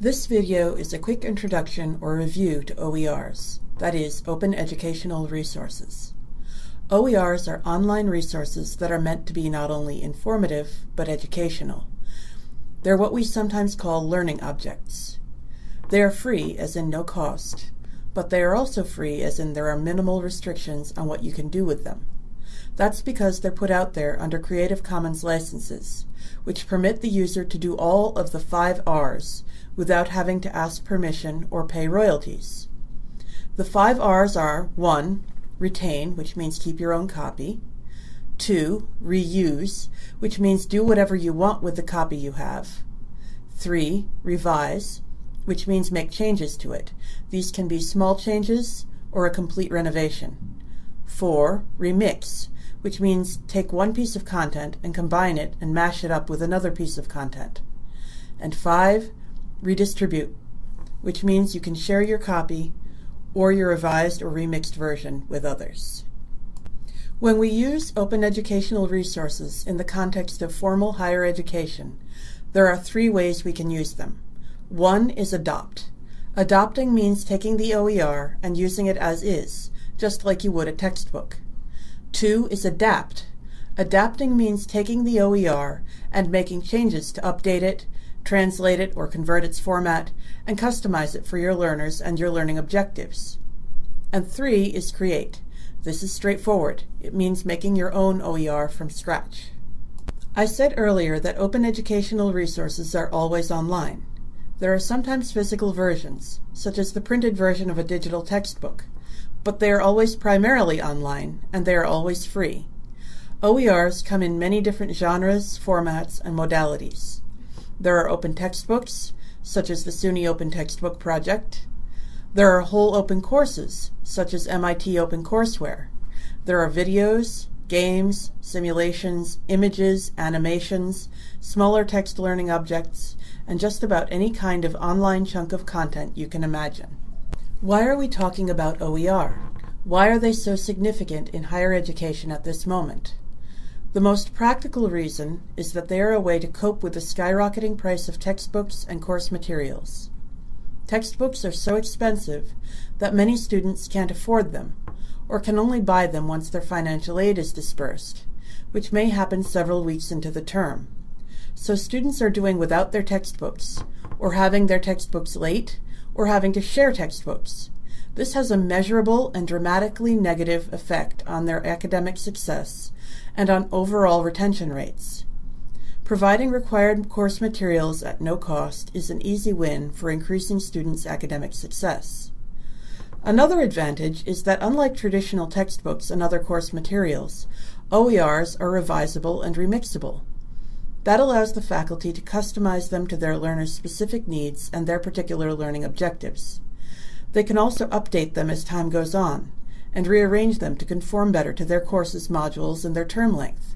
This video is a quick introduction or review to OERs, that is, Open Educational Resources. OERs are online resources that are meant to be not only informative, but educational. They're what we sometimes call learning objects. They are free, as in no cost, but they are also free as in there are minimal restrictions on what you can do with them. That's because they're put out there under Creative Commons licenses, which permit the user to do all of the five R's without having to ask permission or pay royalties. The five R's are 1. Retain, which means keep your own copy. 2. Reuse, which means do whatever you want with the copy you have. 3. Revise, which means make changes to it. These can be small changes or a complete renovation. 4. Remix, which means take one piece of content and combine it and mash it up with another piece of content. And 5 redistribute, which means you can share your copy or your revised or remixed version with others. When we use open educational resources in the context of formal higher education, there are three ways we can use them. One is adopt. Adopting means taking the OER and using it as is, just like you would a textbook. Two is adapt. Adapting means taking the OER and making changes to update it, translate it or convert its format, and customize it for your learners and your learning objectives. And three is create. This is straightforward. It means making your own OER from scratch. I said earlier that open educational resources are always online. There are sometimes physical versions, such as the printed version of a digital textbook, but they are always primarily online, and they are always free. OERs come in many different genres, formats, and modalities. There are open textbooks, such as the SUNY Open Textbook Project. There are whole open courses, such as MIT OpenCourseware. There are videos, games, simulations, images, animations, smaller text learning objects, and just about any kind of online chunk of content you can imagine. Why are we talking about OER? Why are they so significant in higher education at this moment? The most practical reason is that they are a way to cope with the skyrocketing price of textbooks and course materials. Textbooks are so expensive that many students can't afford them, or can only buy them once their financial aid is dispersed, which may happen several weeks into the term. So students are doing without their textbooks, or having their textbooks late, or having to share textbooks. This has a measurable and dramatically negative effect on their academic success and on overall retention rates. Providing required course materials at no cost is an easy win for increasing students' academic success. Another advantage is that unlike traditional textbooks and other course materials, OERs are revisable and remixable. That allows the faculty to customize them to their learners' specific needs and their particular learning objectives. They can also update them as time goes on, and rearrange them to conform better to their course's modules and their term length.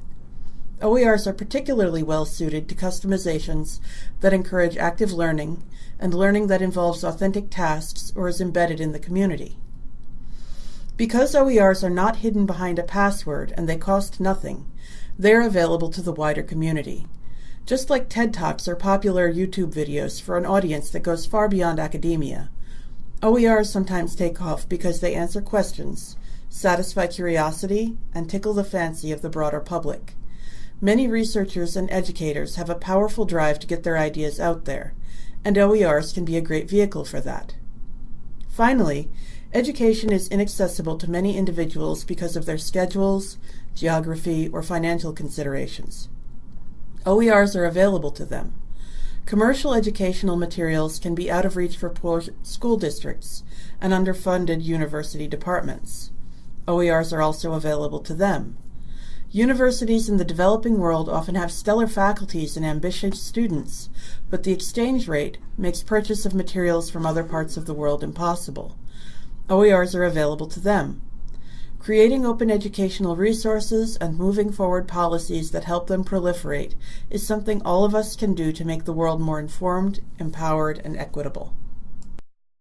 OERs are particularly well suited to customizations that encourage active learning and learning that involves authentic tasks or is embedded in the community. Because OERs are not hidden behind a password and they cost nothing, they are available to the wider community. Just like TED Talks are popular YouTube videos for an audience that goes far beyond academia, OERs sometimes take off because they answer questions, satisfy curiosity, and tickle the fancy of the broader public. Many researchers and educators have a powerful drive to get their ideas out there, and OERs can be a great vehicle for that. Finally, education is inaccessible to many individuals because of their schedules, geography, or financial considerations. OERs are available to them. Commercial educational materials can be out of reach for poor school districts and underfunded university departments. OERs are also available to them. Universities in the developing world often have stellar faculties and ambitious students, but the exchange rate makes purchase of materials from other parts of the world impossible. OERs are available to them. Creating open educational resources and moving forward policies that help them proliferate is something all of us can do to make the world more informed, empowered, and equitable.